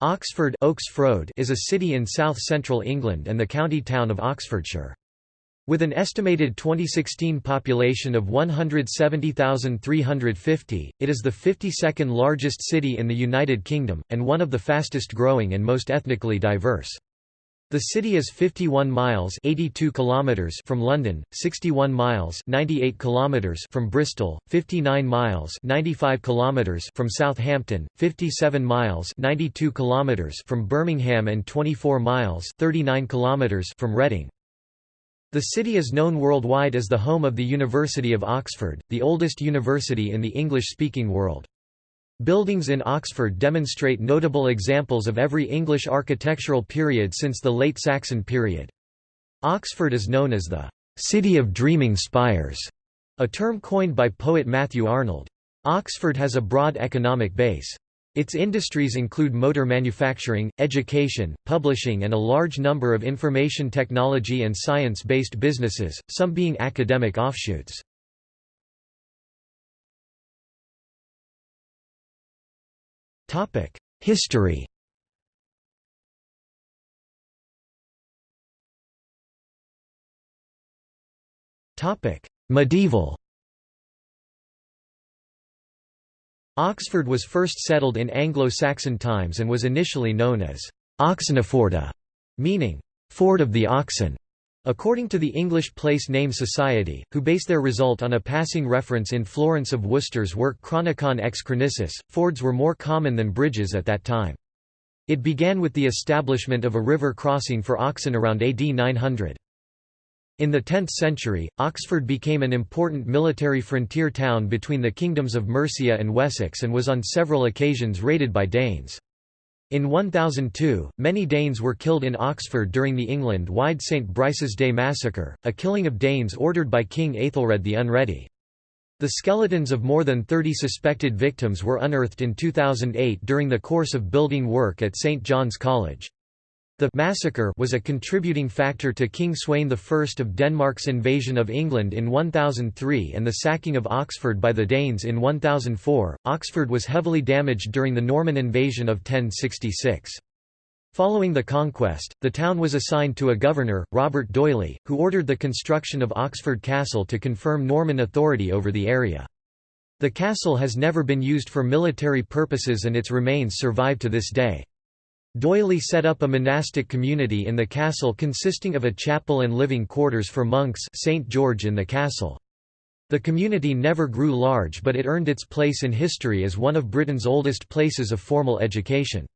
Oxford is a city in south-central England and the county town of Oxfordshire. With an estimated 2016 population of 170,350, it is the 52nd largest city in the United Kingdom, and one of the fastest growing and most ethnically diverse. The city is 51 miles 82 kilometers from London, 61 miles 98 kilometers from Bristol, 59 miles 95 kilometers from Southampton, 57 miles 92 kilometers from Birmingham and 24 miles 39 kilometers from Reading. The city is known worldwide as the home of the University of Oxford, the oldest university in the English-speaking world. Buildings in Oxford demonstrate notable examples of every English architectural period since the late Saxon period. Oxford is known as the «city of dreaming spires», a term coined by poet Matthew Arnold. Oxford has a broad economic base. Its industries include motor manufacturing, education, publishing and a large number of information technology and science-based businesses, some being academic offshoots. History Medieval Oxford was first settled in Anglo-Saxon times and was initially known as Oxeneforda, meaning ford of the oxen. According to the English Place Name Society, who base their result on a passing reference in Florence of Worcester's work Chronicon ex Chronicis, fords were more common than bridges at that time. It began with the establishment of a river crossing for oxen around AD 900. In the 10th century, Oxford became an important military frontier town between the kingdoms of Mercia and Wessex and was on several occasions raided by Danes. In 1002, many Danes were killed in Oxford during the England-wide St. Brice's Day massacre, a killing of Danes ordered by King Aethelred the Unready. The skeletons of more than 30 suspected victims were unearthed in 2008 during the course of building work at St. John's College. The massacre was a contributing factor to King Sweyn I of Denmark's invasion of England in 1003 and the sacking of Oxford by the Danes in 1004. Oxford was heavily damaged during the Norman invasion of 1066. Following the conquest, the town was assigned to a governor, Robert D'Oyly, who ordered the construction of Oxford Castle to confirm Norman authority over the area. The castle has never been used for military purposes and its remains survive to this day. D'Oyly set up a monastic community in the castle consisting of a chapel and living quarters for monks St. George in the castle. The community never grew large but it earned its place in history as one of Britain's oldest places of formal education.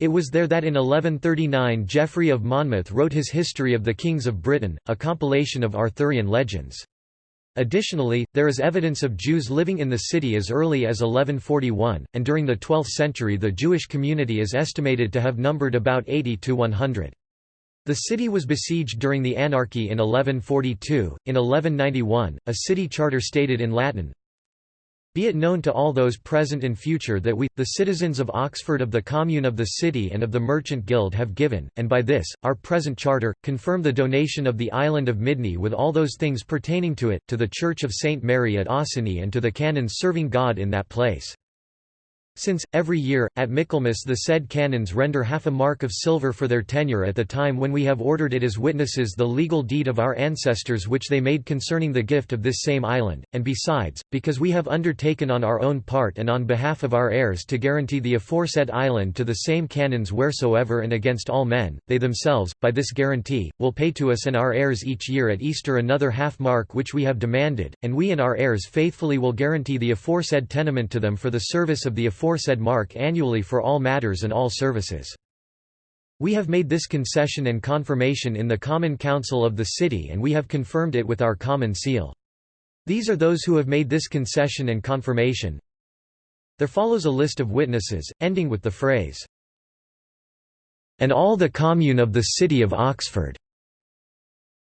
It was there that in 1139 Geoffrey of Monmouth wrote his History of the Kings of Britain, a compilation of Arthurian legends. Additionally, there is evidence of Jews living in the city as early as 1141, and during the 12th century the Jewish community is estimated to have numbered about 80 to 100. The city was besieged during the anarchy in 1142. In 1191, a city charter stated in Latin, be it known to all those present and future that we, the citizens of Oxford of the Commune of the City and of the Merchant Guild have given, and by this, our present charter, confirm the donation of the island of Midney with all those things pertaining to it, to the Church of St. Mary at Oseney and to the canons serving God in that place. Since, every year, at Michaelmas the said canons render half a mark of silver for their tenure at the time when we have ordered it as witnesses the legal deed of our ancestors which they made concerning the gift of this same island, and besides, because we have undertaken on our own part and on behalf of our heirs to guarantee the aforesaid island to the same canons wheresoever and against all men, they themselves, by this guarantee, will pay to us and our heirs each year at Easter another half mark which we have demanded, and we and our heirs faithfully will guarantee the aforesaid tenement to them for the service of the aforesaid aforesaid mark annually for all matters and all services. We have made this concession and confirmation in the Common Council of the City and we have confirmed it with our common seal. These are those who have made this concession and confirmation. There follows a list of witnesses, ending with the phrase, "...and all the commune of the city of Oxford."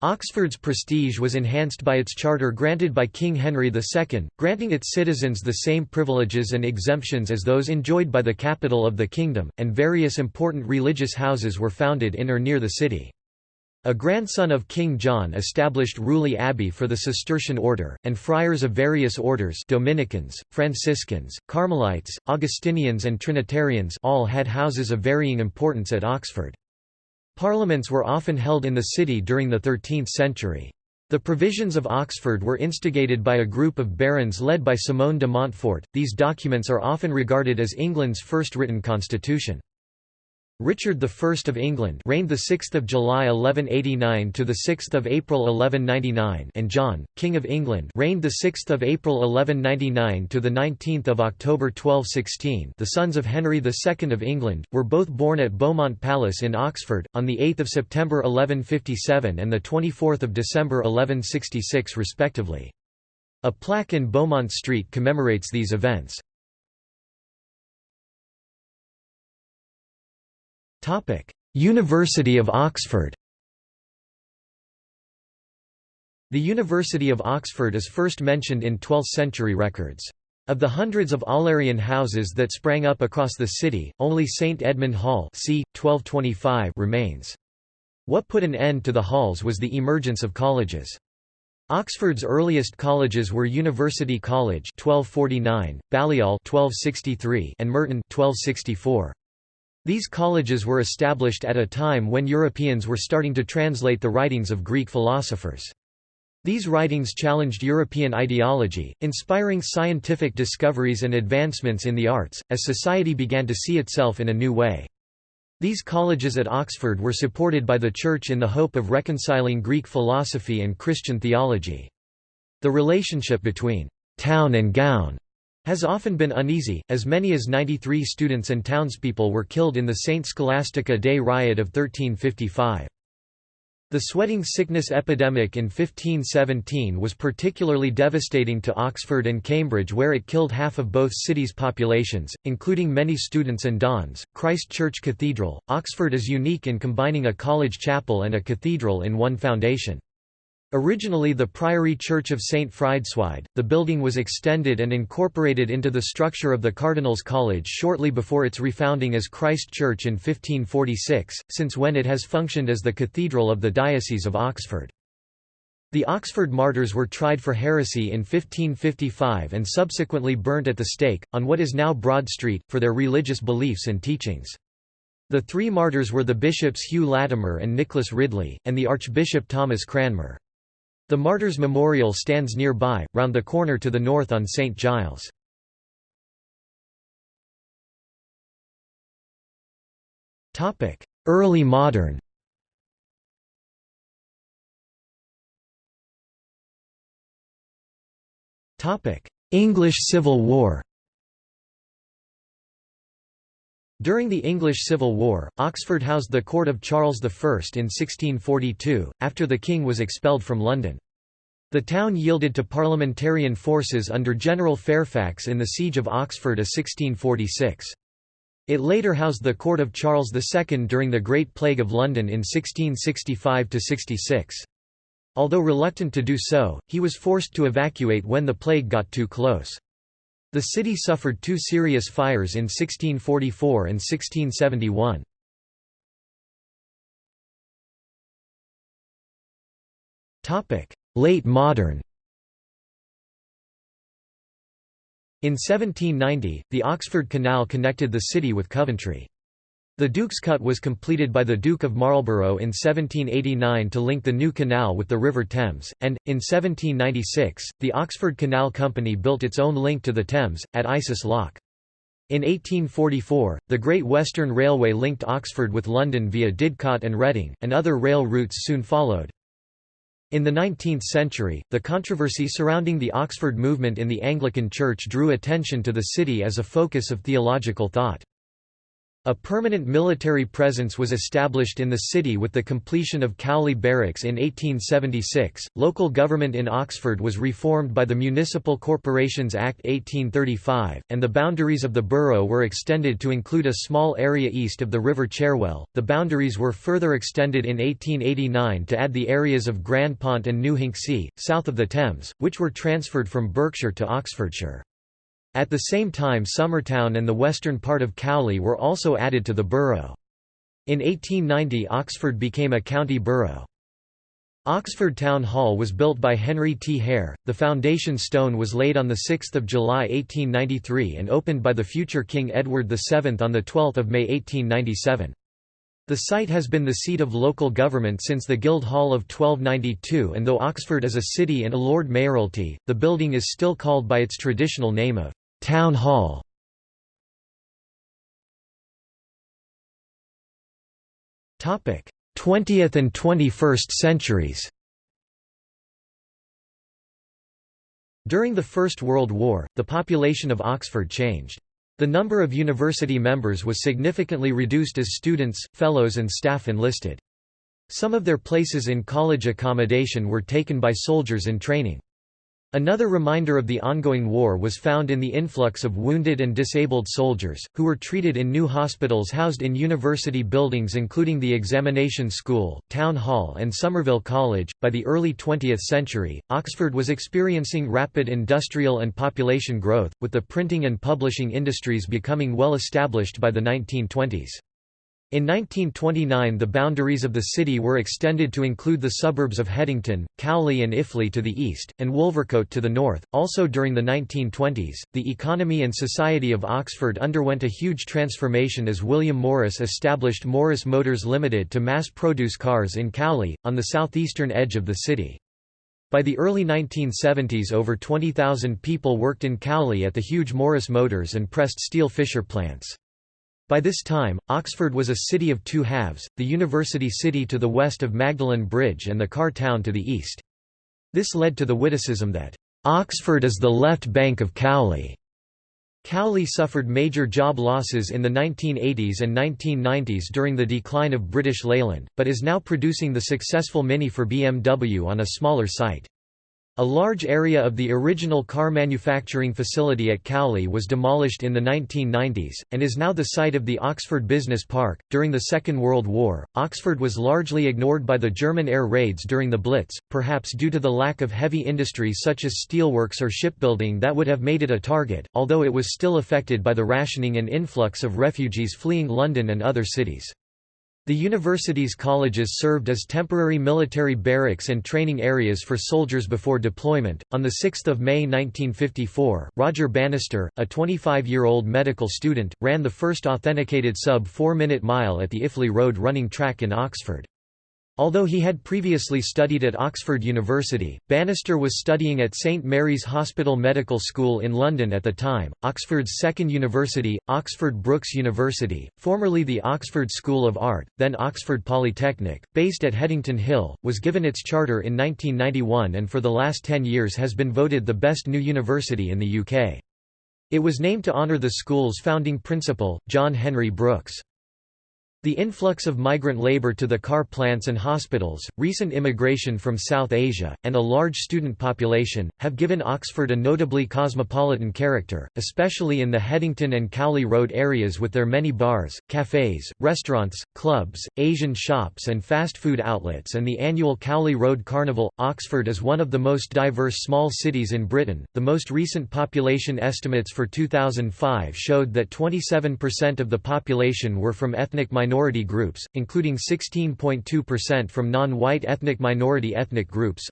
Oxford's prestige was enhanced by its charter granted by King Henry II, granting its citizens the same privileges and exemptions as those enjoyed by the capital of the kingdom, and various important religious houses were founded in or near the city. A grandson of King John established Rewley Abbey for the Cistercian order, and friars of various orders Dominicans, Franciscans, Carmelites, Augustinians and Trinitarians all had houses of varying importance at Oxford. Parliaments were often held in the city during the 13th century. The provisions of Oxford were instigated by a group of barons led by Simon de Montfort. These documents are often regarded as England's first written constitution. Richard I of England reigned the 6th of July 1189 to the 6th of April 1199 and John, King of England reigned the 6th of April 1199 to the 19th of October 1216. The sons of Henry II of England were both born at Beaumont Palace in Oxford on the 8th of September 1157 and the 24th of December 1166 respectively. A plaque in Beaumont Street commemorates these events. University of Oxford The University of Oxford is first mentioned in 12th-century records. Of the hundreds of Aularian houses that sprang up across the city, only St Edmund Hall c. 1225 remains. What put an end to the halls was the emergence of colleges. Oxford's earliest colleges were University College 1249, Balliol 1263 and Merton 1264. These colleges were established at a time when Europeans were starting to translate the writings of Greek philosophers. These writings challenged European ideology, inspiring scientific discoveries and advancements in the arts, as society began to see itself in a new way. These colleges at Oxford were supported by the Church in the hope of reconciling Greek philosophy and Christian theology. The relationship between «town and gown» has often been uneasy, as many as 93 students and townspeople were killed in the St. Scholastica Day riot of 1355. The sweating sickness epidemic in 1517 was particularly devastating to Oxford and Cambridge where it killed half of both cities' populations, including many students and dons. Christ Church Cathedral, Oxford is unique in combining a college chapel and a cathedral in one foundation. Originally the Priory Church of St. Frideswide, the building was extended and incorporated into the structure of the Cardinals College shortly before its refounding as Christ Church in 1546, since when it has functioned as the cathedral of the Diocese of Oxford. The Oxford martyrs were tried for heresy in 1555 and subsequently burnt at the stake, on what is now Broad Street, for their religious beliefs and teachings. The three martyrs were the bishops Hugh Latimer and Nicholas Ridley, and the Archbishop Thomas Cranmer. The Martyrs' Memorial stands nearby, round the corner to the north on St. Giles. Early modern English Civil War During the English Civil War, Oxford housed the court of Charles I in 1642, after the king was expelled from London. The town yielded to parliamentarian forces under General Fairfax in the Siege of Oxford of 1646. It later housed the court of Charles II during the Great Plague of London in 1665–66. Although reluctant to do so, he was forced to evacuate when the plague got too close. The city suffered two serious fires in 1644 and 1671. Late modern In 1790, the Oxford Canal connected the city with Coventry. The Duke's Cut was completed by the Duke of Marlborough in 1789 to link the new canal with the River Thames, and, in 1796, the Oxford Canal Company built its own link to the Thames, at Isis Lock. In 1844, the Great Western Railway linked Oxford with London via Didcot and Reading, and other rail routes soon followed. In the 19th century, the controversy surrounding the Oxford movement in the Anglican Church drew attention to the city as a focus of theological thought. A permanent military presence was established in the city with the completion of Cowley Barracks in 1876. Local government in Oxford was reformed by the Municipal Corporations Act 1835, and the boundaries of the borough were extended to include a small area east of the River Cherwell. The boundaries were further extended in 1889 to add the areas of Grandpont and New Hinksey, south of the Thames, which were transferred from Berkshire to Oxfordshire. At the same time Summertown and the western part of Cowley were also added to the borough. In 1890 Oxford became a county borough. Oxford Town Hall was built by Henry T. Hare. The foundation stone was laid on 6 July 1893 and opened by the future King Edward VII on 12 May 1897. The site has been the seat of local government since the Guildhall of 1292 and though Oxford is a city and a Lord Mayoralty, the building is still called by its traditional name of Town Hall. Topic: 20th and 21st centuries During the First World War, the population of Oxford changed. The number of university members was significantly reduced as students, fellows and staff enlisted. Some of their places in college accommodation were taken by soldiers in training. Another reminder of the ongoing war was found in the influx of wounded and disabled soldiers, who were treated in new hospitals housed in university buildings including the Examination School, Town Hall, and Somerville College. By the early 20th century, Oxford was experiencing rapid industrial and population growth, with the printing and publishing industries becoming well established by the 1920s. In 1929 the boundaries of the city were extended to include the suburbs of Headington, Cowley and Iffley to the east, and Wolvercote to the north. Also during the 1920s, the economy and society of Oxford underwent a huge transformation as William Morris established Morris Motors Limited to mass-produce cars in Cowley, on the southeastern edge of the city. By the early 1970s over 20,000 people worked in Cowley at the huge Morris Motors and pressed steel Fisher plants. By this time, Oxford was a city of two halves, the university city to the west of Magdalen Bridge and the car town to the east. This led to the witticism that, "...Oxford is the left bank of Cowley." Cowley suffered major job losses in the 1980s and 1990s during the decline of British Leyland, but is now producing the successful Mini for BMW on a smaller site. A large area of the original car manufacturing facility at Cowley was demolished in the 1990s, and is now the site of the Oxford Business Park. During the Second World War, Oxford was largely ignored by the German air raids during the Blitz, perhaps due to the lack of heavy industry such as steelworks or shipbuilding that would have made it a target, although it was still affected by the rationing and influx of refugees fleeing London and other cities. The university's colleges served as temporary military barracks and training areas for soldiers before deployment. On 6 May 1954, Roger Bannister, a 25 year old medical student, ran the first authenticated sub 4 minute mile at the Iffley Road running track in Oxford. Although he had previously studied at Oxford University, Bannister was studying at St Mary's Hospital Medical School in London at the time. Oxford's second university, Oxford Brookes University, formerly the Oxford School of Art, then Oxford Polytechnic, based at Headington Hill, was given its charter in 1991 and for the last 10 years has been voted the best new university in the UK. It was named to honour the school's founding principal, John Henry Brookes. The influx of migrant labor to the car plants and hospitals, recent immigration from South Asia, and a large student population, have given Oxford a notably cosmopolitan character, especially in the Headington and Cowley Road areas with their many bars, cafes, restaurants, clubs, Asian shops and fast food outlets and the annual Cowley Road Carnival. Oxford is one of the most diverse small cities in Britain. The most recent population estimates for 2005 showed that 27% of the population were from ethnic minorities minority groups, including 16.2% from non-white ethnic minority ethnic groups.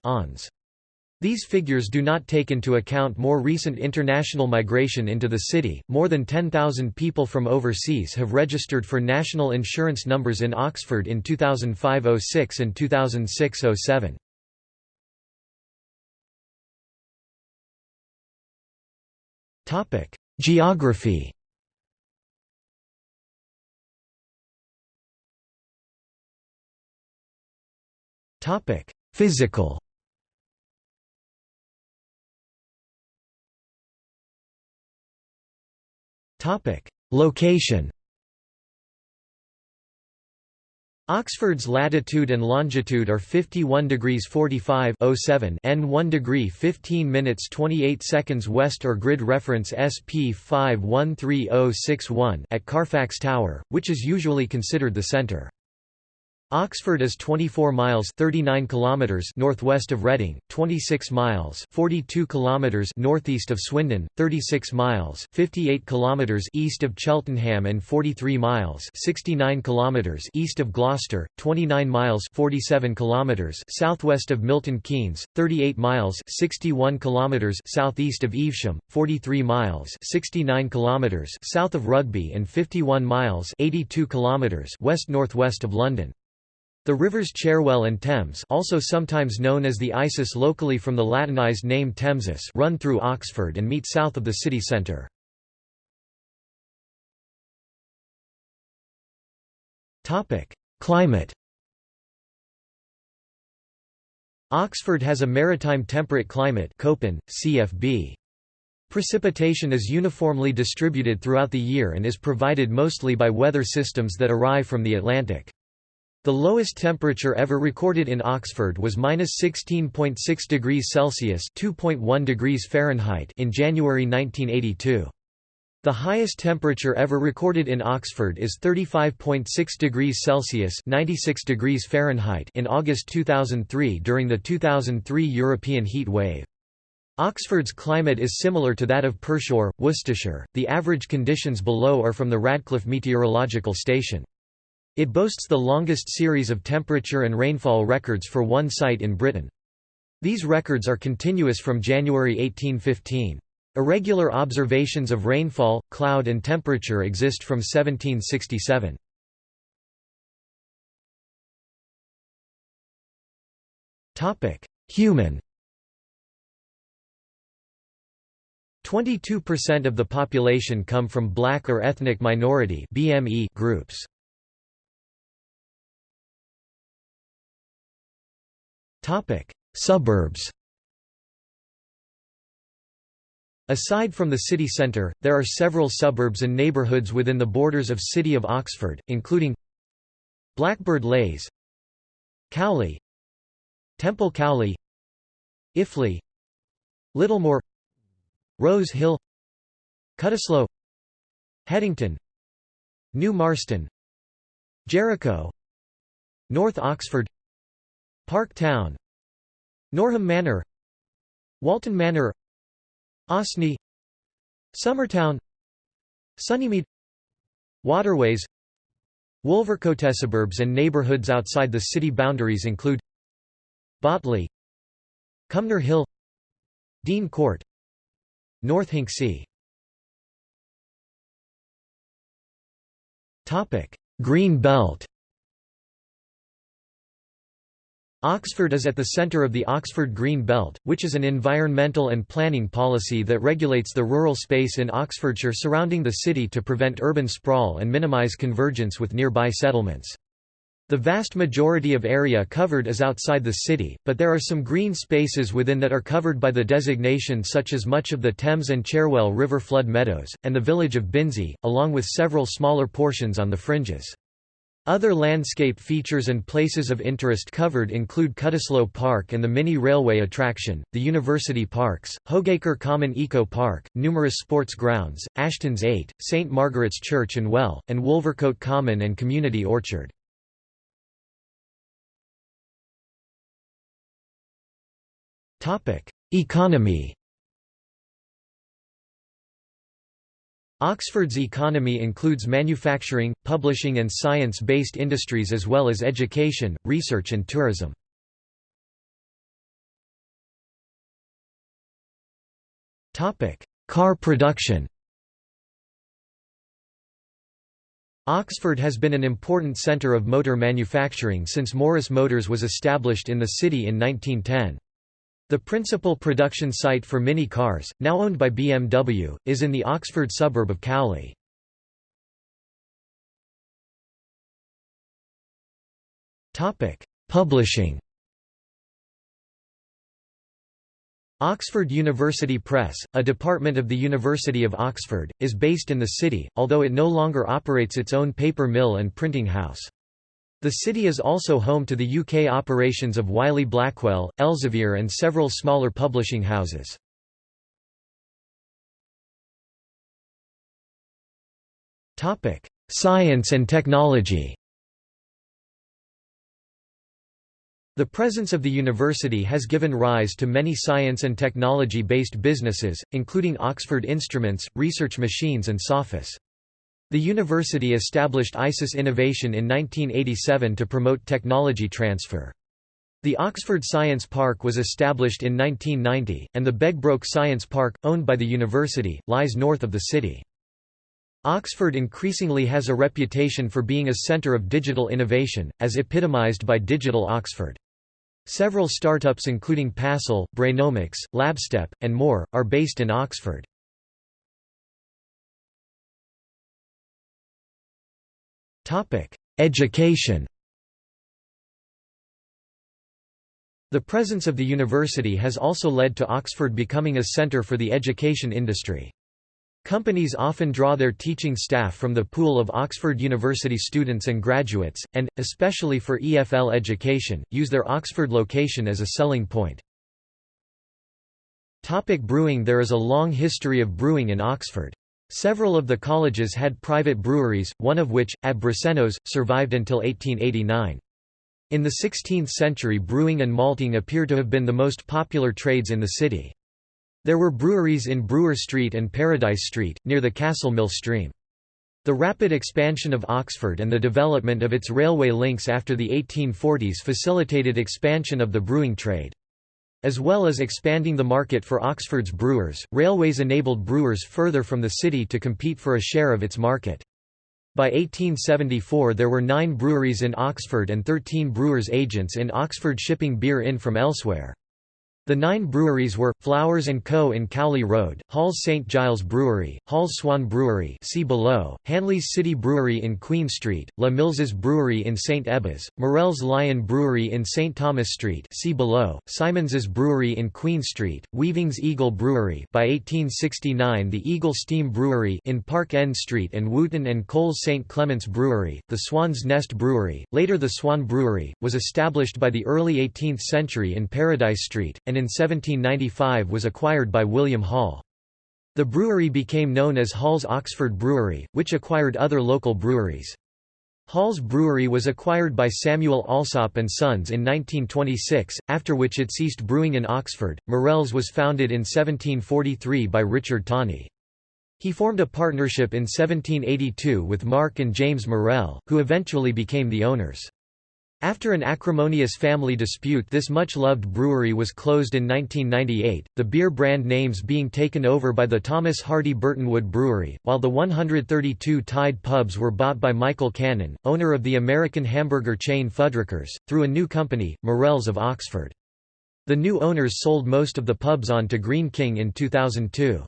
These figures do not take into account more recent international migration into the city. More than 10,000 people from overseas have registered for national insurance numbers in Oxford in 2005-06 and 2006-07. Topic: Geography. Topic: Physical. Topic: Location. Oxford's latitude and longitude are 51 degrees 45 07 n 1 degree 15 minutes 28 seconds west or grid reference SP 513061 at Carfax Tower, which is usually considered the center. Oxford is 24 miles 39 kilometers northwest of Reading, 26 miles 42 kilometers northeast of Swindon, 36 miles 58 kilometers east of Cheltenham and 43 miles 69 kilometers east of Gloucester, 29 miles 47 kilometers southwest of Milton Keynes, 38 miles 61 kilometers southeast of Evesham, 43 miles 69 kilometers south of Rugby and 51 miles 82 kilometers west-northwest of London. The rivers Cherwell and Thames also sometimes known as the Isis locally from the Latinized name Thamesis run through Oxford and meet south of the city centre. Climate Oxford has a maritime temperate climate Köppen, CFB. Precipitation is uniformly distributed throughout the year and is provided mostly by weather systems that arrive from the Atlantic. The lowest temperature ever recorded in Oxford was -16.6 degrees Celsius (2.1 degrees Fahrenheit) in January 1982. The highest temperature ever recorded in Oxford is 35.6 degrees Celsius (96 degrees Fahrenheit) in August 2003 during the 2003 European heat wave. Oxford's climate is similar to that of Pershore, Worcestershire. The average conditions below are from the Radcliffe Meteorological Station. It boasts the longest series of temperature and rainfall records for one site in Britain. These records are continuous from January 1815. Irregular observations of rainfall, cloud and temperature exist from 1767. Human 22% of the population come from black or ethnic minority groups. Topic: Suburbs. Aside from the city centre, there are several suburbs and neighbourhoods within the borders of City of Oxford, including Blackbird Leys Cowley Temple Cowley Iffley Littlemore Rose Hill Cutteslowe Headington New Marston Jericho North Oxford Park Town. Norham Manor. Walton Manor. Osney. Summertown. Sunnymead. Waterways. Wolvercote suburbs and neighbourhoods outside the city boundaries include Botley Cumnor Hill Dean Court North Hinksey Green Belt Oxford is at the centre of the Oxford Green Belt, which is an environmental and planning policy that regulates the rural space in Oxfordshire surrounding the city to prevent urban sprawl and minimise convergence with nearby settlements. The vast majority of area covered is outside the city, but there are some green spaces within that are covered by the designation such as much of the Thames and Cherwell River flood meadows, and the village of Binsey, along with several smaller portions on the fringes. Other landscape features and places of interest covered include Cutteslowe Park and the mini railway attraction, the University Parks, Hogacre Common Eco Park, numerous sports grounds, Aston's Eyot, St Margaret's Church and Well, and Wolvercote Common and Community Orchard. Economy Oxford's economy includes manufacturing, publishing and science-based industries as well as education, research and tourism. Car production Oxford has been an important centre of motor manufacturing since Morris Motors was established in the city in 1910. The principal production site for Mini cars, now owned by BMW, is in the Oxford suburb of Cowley. Publishing Oxford University Press, a department of the University of Oxford, is based in the city, although it no longer operates its own paper mill and printing house. The city is also home to the UK operations of Wiley Blackwell, Elsevier and several smaller publishing houses. Science and technology The presence of the university has given rise to many science and technology-based businesses, including Oxford Instruments, Research Machines and Sophos. The university established ISIS Innovation in 1987 to promote technology transfer. The Oxford Science Park was established in 1990, and the Begbroke Science Park, owned by the university, lies north of the city. Oxford increasingly has a reputation for being a centre of digital innovation, as epitomised by Digital Oxford. Several startups including Passle, Brainomix, Labstep, and more, are based in Oxford. Education The presence of the university has also led to Oxford becoming a centre for the education industry. Companies often draw their teaching staff from the pool of Oxford University students and graduates, and, especially for EFL education, use their Oxford location as a selling point. Topic brewing There is a long history of brewing in Oxford. Several of the colleges had private breweries, one of which, at Brasenose, survived until 1889. In the 16th century brewing and malting appear to have been the most popular trades in the city. There were breweries in Brewer Street and Paradise Street, near the Castle Mill stream. The rapid expansion of Oxford and the development of its railway links after the 1840s facilitated expansion of the brewing trade. As well as expanding the market for Oxford's brewers, railways enabled brewers further from the city to compete for a share of its market. By 1874 there were nine breweries in Oxford and 13 brewers' agents in Oxford shipping beer in from elsewhere. The nine breweries were, Flowers & Co. in Cowley Road, Hall's St Giles Brewery, Hall's Swan Brewery see below, Hanley's City Brewery in Queen Street, La Mills's Brewery in St Ebbe's, Morell's Lion Brewery in St Thomas Street see below, Simons's Brewery in Queen Street, Weaving's Eagle Brewery by 1869 the Eagle Steam Brewery in Park End Street and Wootton and Coles St Clement's Brewery, the Swan's Nest Brewery, later the Swan Brewery, was established by the early 18th century in Paradise Street, and in 1795 was acquired by William Hall. The brewery became known as Hall's Oxford Brewery, which acquired other local breweries. Hall's Brewery was acquired by Samuel Allsopp and Sons in 1926, after which it ceased brewing in Oxford. Morell's was founded in 1743 by Richard Tawney. He formed a partnership in 1782 with Mark and James Morell, who eventually became the owners. After an acrimonious family dispute this much-loved brewery was closed in 1998, the beer brand names being taken over by the Thomas Hardy Burtonwood Brewery, while the 132 tied pubs were bought by Michael Cannon, owner of the American hamburger chain Fuddruckers, through a new company, Morell's of Oxford. The new owners sold most of the pubs on to Greene King in 2002.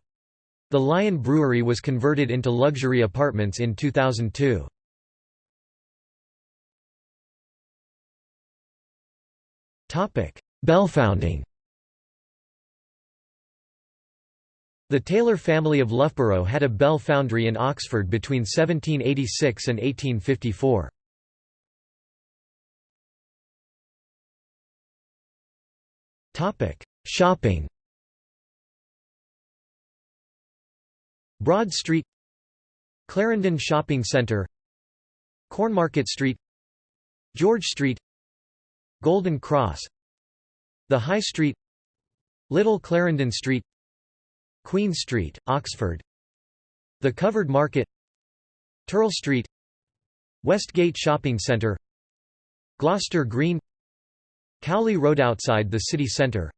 The Lion Brewery was converted into luxury apartments in 2002. Belfounding The Taylor family of Loughborough had a bell foundry in Oxford between 1786 and 1854. Shopping. Broad Street. Clarendon Shopping Centre Cornmarket Street. George Street Golden Cross The High Street Little Clarendon Street Queen Street, Oxford The Covered Market Turl Street Westgate Shopping Centre Gloucester Green Cowley Road outside the city centre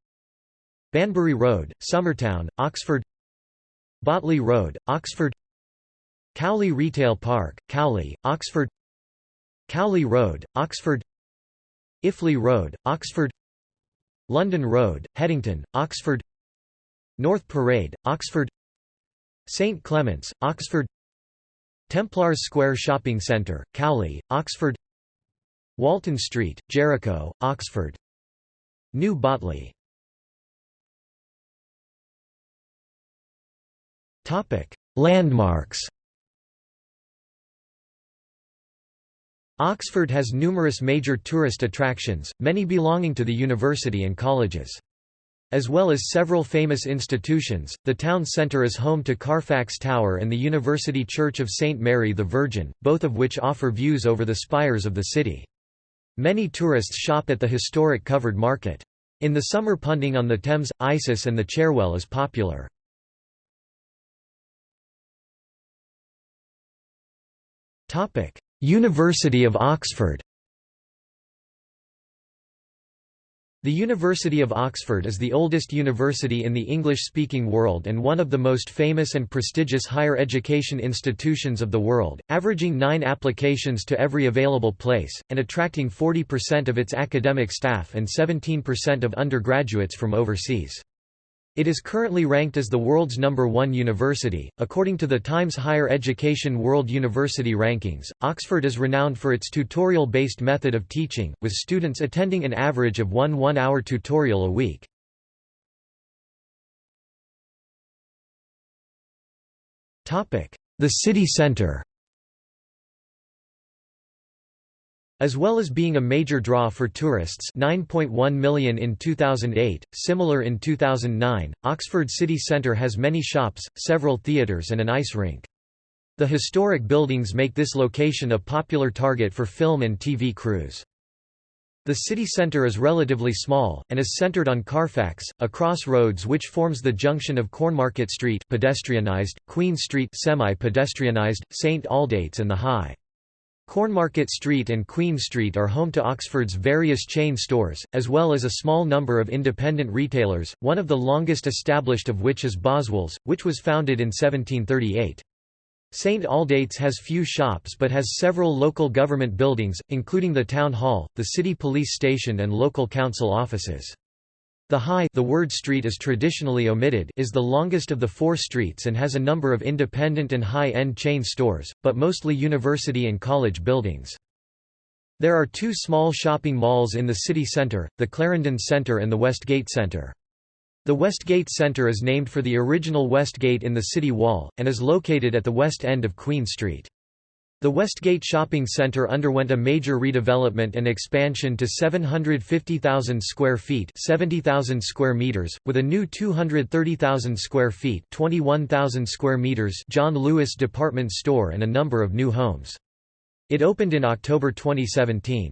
Banbury Road, Summertown, Oxford Botley Road, Oxford Cowley Retail Park, Cowley, Oxford Cowley Road, Oxford Iffley Road, Oxford London Road, Headington, Oxford North Parade, Oxford St Clement's, Oxford Templars Square Shopping Centre, Cowley, Oxford Walton Street, Jericho, Oxford New Botley Landmarks Oxford has numerous major tourist attractions, many belonging to the university and colleges. As well as several famous institutions, the town centre is home to Carfax Tower and the University Church of St Mary the Virgin, both of which offer views over the spires of the city. Many tourists shop at the historic covered market. In the summer punting on the Thames, Isis and the Cherwell is popular. University of Oxford The University of Oxford is the oldest university in the English-speaking world and one of the most famous and prestigious higher education institutions of the world, averaging nine applications to every available place, and attracting 40% of its academic staff and 17% of undergraduates from overseas. It is currently ranked as the world's number one university. According to the Times Higher Education World University Rankings, Oxford is renowned for its tutorial based method of teaching, with students attending an average of one one hour tutorial a week. The city centre As well as being a major draw for tourists 9.1 million in 2008, similar in 2009, Oxford city centre has many shops, several theatres and an ice rink. The historic buildings make this location a popular target for film and TV crews. The city centre is relatively small, and is centred on Carfax, a crossroads which forms the junction of Cornmarket Street pedestrianised, Queen Street semi-pedestrianised, St Aldate's and the High. Cornmarket Street and Queen Street are home to Oxford's various chain stores, as well as a small number of independent retailers, one of the longest established of which is Boswell's, which was founded in 1738. St Aldate's has few shops but has several local government buildings, including the Town Hall, the City Police Station and local council offices. The High the word street is traditionally omitted is the longest of the four streets and has a number of independent and high-end chain stores, but mostly university and college buildings. There are two small shopping malls in the city centre, the Clarendon Centre and the Westgate Centre. The Westgate Centre is named for the original West Gate in the city wall, and is located at the west end of Queen Street. The Westgate Shopping Centre underwent a major redevelopment and expansion to 750,000 square feet 70,000 square meters, with a new 230,000 square feet 21,000 square meters John Lewis department store and a number of new homes. It opened in October 2017.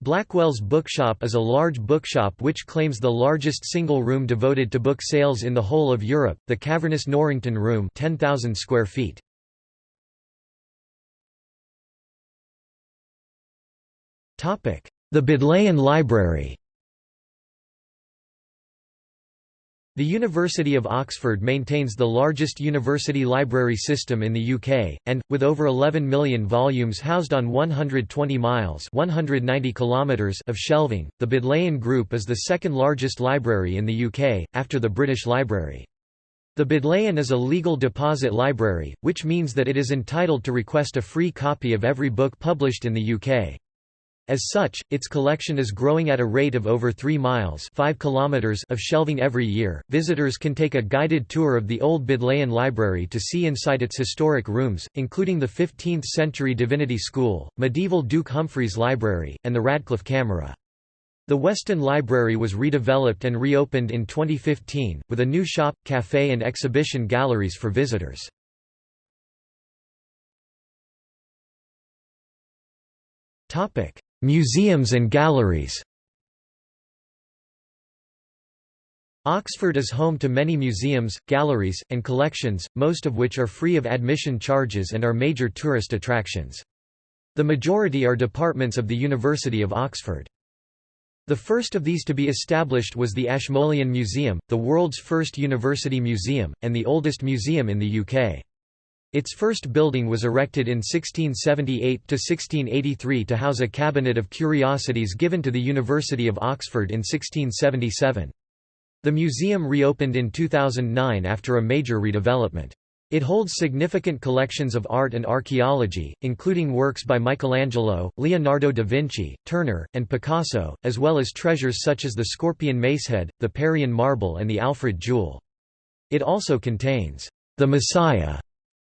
Blackwell's Bookshop is a large bookshop which claims the largest single room devoted to book sales in the whole of Europe, the cavernous Norrington Room 10,000 square feet. The Bodleian Library The University of Oxford maintains the largest university library system in the UK, and, with over 11 million volumes housed on 120 miles 190 kilometers of shelving, the Bodleian Group is the second largest library in the UK, after the British Library. The Bodleian is a legal deposit library, which means that it is entitled to request a free copy of every book published in the UK. As such, its collection is growing at a rate of over 3 miles 5 kilometers of shelving every year. Visitors can take a guided tour of the Old Bodleian Library to see inside its historic rooms, including the 15th-century Divinity School, medieval Duke Humphrey's Library, and the Radcliffe Camera. The Weston Library was redeveloped and reopened in 2015, with a new shop, cafe and exhibition galleries for visitors. Topic: Museums and galleries Oxford is home to many museums, galleries, and collections, most of which are free of admission charges and are major tourist attractions. The majority are departments of the University of Oxford. The first of these to be established was the Ashmolean Museum, the world's first university museum, and the oldest museum in the UK. Its first building was erected in 1678–1683 to house a cabinet of curiosities given to the University of Oxford in 1677. The museum reopened in 2009 after a major redevelopment. It holds significant collections of art and archaeology, including works by Michelangelo, Leonardo da Vinci, Turner, and Picasso, as well as treasures such as the Scorpion Macehead, the Parian marble and the Alfred jewel. It also contains the Messiah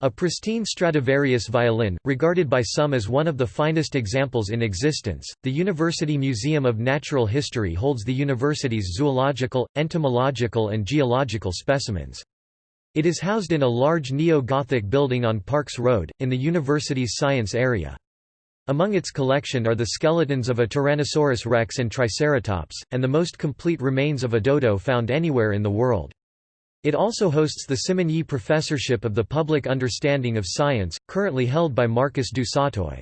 a pristine Stradivarius violin, regarded by some as one of the finest examples in existence, the University Museum of Natural History holds the university's zoological, entomological and geological specimens. It is housed in a large neo-Gothic building on Parks Road, in the university's science area. Among its collection are the skeletons of a Tyrannosaurus rex and Triceratops, and the most complete remains of a dodo found anywhere in the world. It also hosts the Simonyi Professorship of the Public Understanding of Science, currently held by Marcus du Sautoy.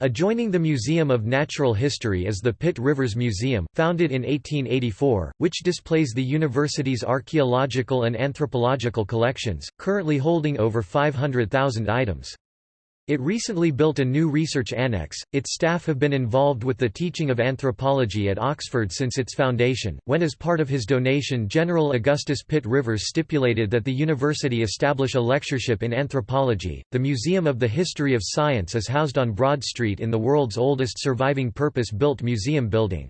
Adjoining the Museum of Natural History is the Pitt Rivers Museum, founded in 1884, which displays the university's archaeological and anthropological collections, currently holding over 500,000 items. It recently built a new research annex. Its staff have been involved with the teaching of anthropology at Oxford since its foundation, when as part of his donation General Augustus Pitt Rivers stipulated that the university establish a lectureship in anthropology. The Museum of the History of Science is housed on Broad Street in the world's oldest surviving purpose-built museum building.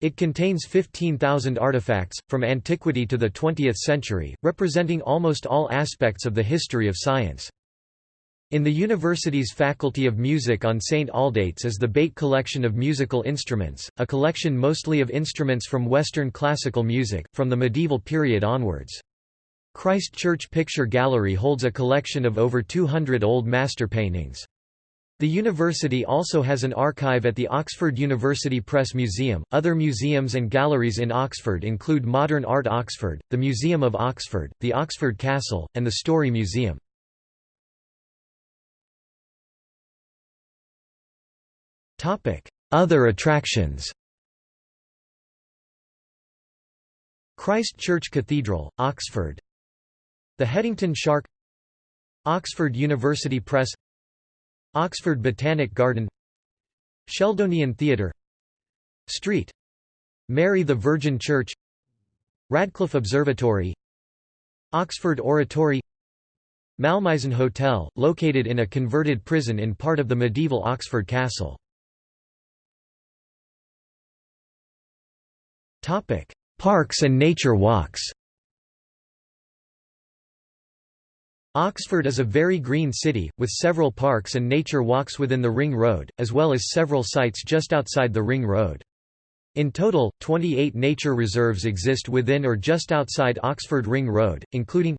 It contains 15,000 artifacts, from antiquity to the 20th century, representing almost all aspects of the history of science. In the university's Faculty of Music on St. Aldate's is the Bate Collection of Musical Instruments, a collection mostly of instruments from Western classical music, from the medieval period onwards. Christ Church Picture Gallery holds a collection of over 200 old master paintings. The university also has an archive at the Oxford University Press Museum. Other museums and galleries in Oxford include Modern Art Oxford, the Museum of Oxford, the Oxford Castle, and the Story Museum. Other attractions Christ Church Cathedral, Oxford. The Headington Shark. Oxford University Press. Oxford Botanic Garden. Sheldonian Theatre. Street. Mary the Virgin Church. Radcliffe Observatory. Oxford Oratory. Malmaison Hotel, located in a converted prison in part of the medieval Oxford Castle Topic: Parks and nature walks. Oxford is a very green city, with several parks and nature walks within the Ring Road, as well as several sites just outside the Ring Road. In total, 28 nature reserves exist within or just outside Oxford Ring Road, including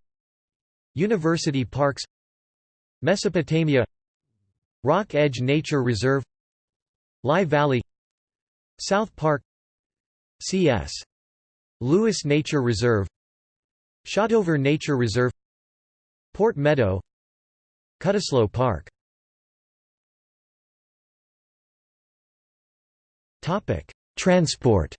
University Parks Mesopotamia Rock Edge Nature Reserve Lye Valley South Park C.S. Lewis Nature Reserve Shotover Nature Reserve Port Meadow Cutteslowe Park. Topic Transport.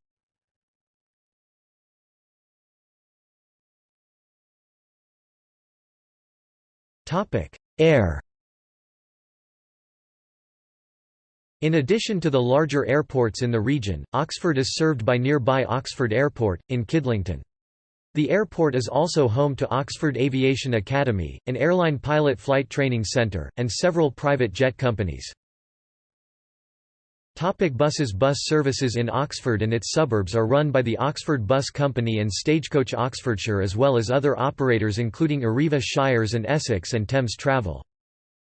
Topic Air In addition to the larger airports in the region, Oxford is served by nearby Oxford Airport, in Kidlington. The airport is also home to Oxford Aviation Academy, an airline pilot flight training centre, and several private jet companies. Topic buses Bus services in Oxford and its suburbs are run by the Oxford Bus Company and Stagecoach Oxfordshire as well as other operators including Arriva Shires and Essex and Thames Travel.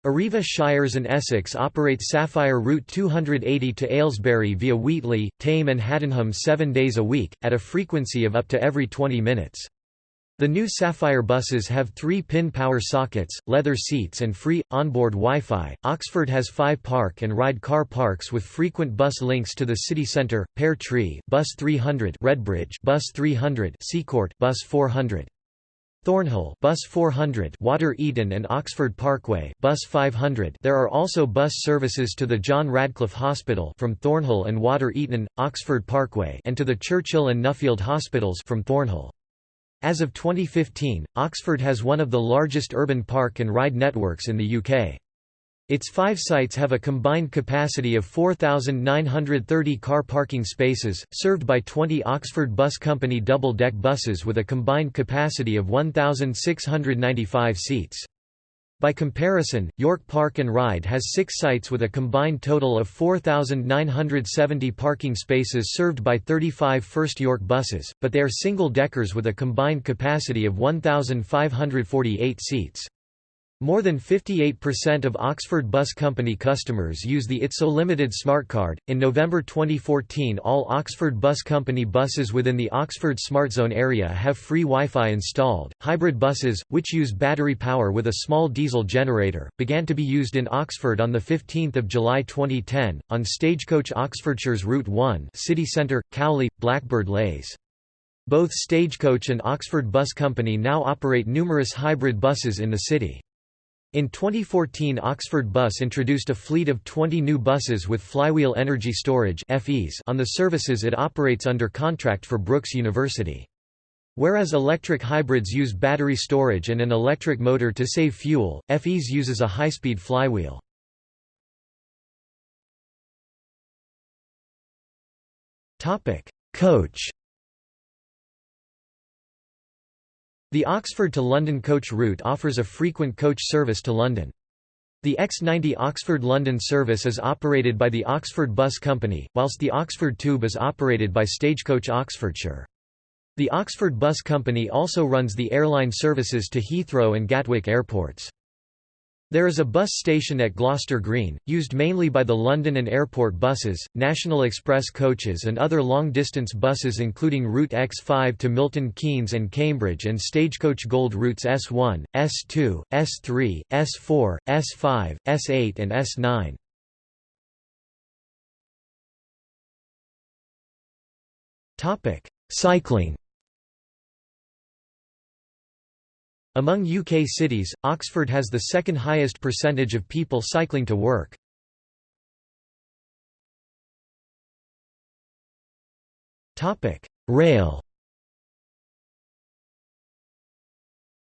Arriva Shires and Essex operate Sapphire Route 280 to Aylesbury via Wheatley, Thame and Haddenham seven days a week, at a frequency of up to every 20 minutes. The new Sapphire buses have three pin power sockets, leather seats and free, onboard Wi-Fi. Oxford has five park and ride car parks with frequent bus links to the city centre, Pear Tree, Bus 300 Redbridge, Bus 300 Seacourt, Bus 400. Thornhill Bus 400 Water Eaton and Oxford Parkway Bus 500 There are also bus services to the John Radcliffe Hospital from Thornhill and Water Eaton, Oxford Parkway and to the Churchill and Nuffield Hospitals from Thornhill. As of 2015, Oxford has one of the largest urban park and ride networks in the UK. Its five sites have a combined capacity of 4,930 car parking spaces, served by 20 Oxford Bus Company double-deck buses with a combined capacity of 1,695 seats. By comparison, York Park and Ride has six sites with a combined total of 4,970 parking spaces served by 35 First York buses, but they are single-deckers with a combined capacity of 1,548 seats. More than 58% of Oxford Bus Company customers use the ITSO Limited Smart Card. In November 2014, all Oxford Bus Company buses within the Oxford Smart Zone area have free Wi Fi installed. Hybrid buses, which use battery power with a small diesel generator, began to be used in Oxford on 15 July 2010, on Stagecoach Oxfordshire's Route 1 City Centre, Cowley, Blackbird Leys. Both Stagecoach and Oxford Bus Company now operate numerous hybrid buses in the city. In 2014 Oxford Bus introduced a fleet of 20 new buses with flywheel energy storage on the services it operates under contract for Brookes University. Whereas electric hybrids use battery storage and an electric motor to save fuel, FEs uses a high-speed flywheel. Coach The Oxford to London coach route offers a frequent coach service to London. The X90 Oxford-London service is operated by the Oxford Bus Company, whilst the Oxford Tube is operated by Stagecoach Oxfordshire. The Oxford Bus Company also runs the airline services to Heathrow and Gatwick airports. There is a bus station at Gloucester Green, used mainly by the London and airport buses, National Express coaches and other long-distance buses including Route X5 to Milton Keynes and Cambridge and Stagecoach Gold routes S1, S2, S3, S4, S5, S8 and S9. Cycling Among UK cities, Oxford has the second highest percentage of people cycling to work. Rail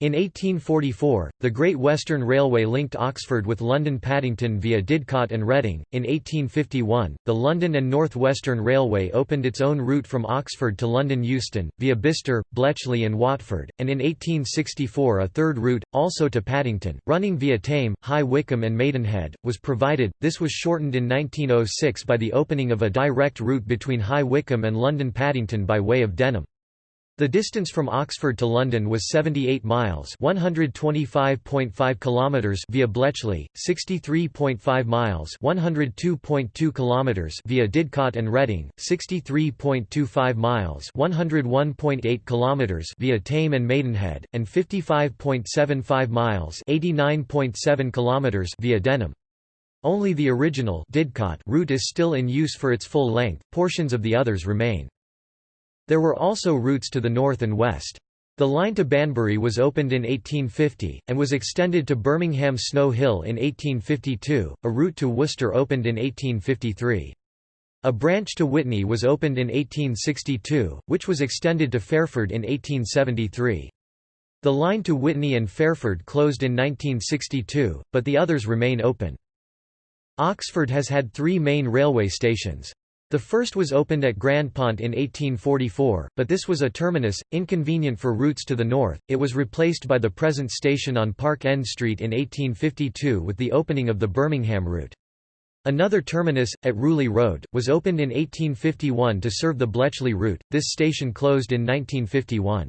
In 1844, the Great Western Railway linked Oxford with London Paddington via Didcot and Reading. In 1851, the London and North Western Railway opened its own route from Oxford to London Euston, via Bicester, Bletchley, and Watford, and in 1864 a third route, also to Paddington, running via Thame, High Wycombe, and Maidenhead, was provided. This was shortened in 1906 by the opening of a direct route between High Wycombe and London Paddington by way of Denham. The distance from Oxford to London was 78 miles, 125.5 kilometers via Bletchley, 63.5 miles, 102.2 kilometers via Didcot and Reading, 63.25 miles, 101.8 kilometers via Thame and Maidenhead, and 55.75 miles, 89.7 kilometers via Denham. Only the original Didcot route is still in use for its full length. Portions of the others remain. There were also routes to the north and west. The line to Banbury was opened in 1850, and was extended to Birmingham Snow Hill in 1852, a route to Worcester opened in 1853. A branch to Witney was opened in 1862, which was extended to Fairford in 1873. The line to Witney and Fairford closed in 1962, but the others remain open. Oxford has had three main railway stations. The first was opened at Grandpont in 1844, but this was a terminus, inconvenient for routes to the north. It was replaced by the present station on Park End Street in 1852 with the opening of the Birmingham route. Another terminus, at Rewley Road, was opened in 1851 to serve the Bletchley route. This station closed in 1951.